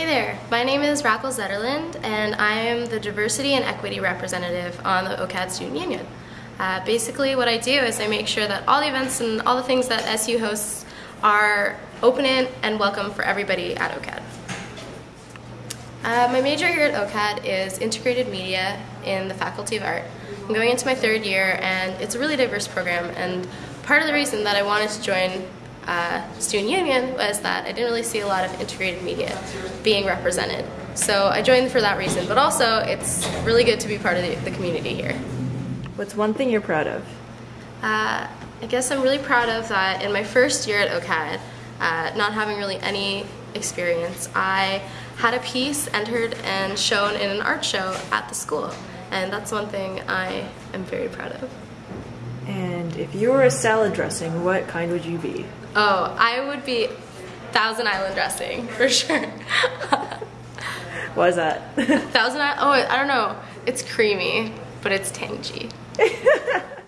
Hey there, my name is Raquel Zetterland and I am the Diversity and Equity Representative on the OCAD Student Union. Uh, basically what I do is I make sure that all the events and all the things that SU hosts are open and welcome for everybody at OCAD. Uh, my major here at OCAD is integrated media in the Faculty of Art. I'm going into my third year and it's a really diverse program and part of the reason that I wanted to join uh, student union was that I didn't really see a lot of integrated media being represented. So I joined for that reason, but also it's really good to be part of the, the community here. What's one thing you're proud of? Uh, I guess I'm really proud of that in my first year at OCAD, uh, not having really any experience, I had a piece entered and shown in an art show at the school. And that's one thing I am very proud of. And if you were a salad dressing, what kind would you be? Oh, I would be Thousand Island dressing for sure. What is that? Thousand Island. Oh, I don't know. It's creamy, but it's tangy.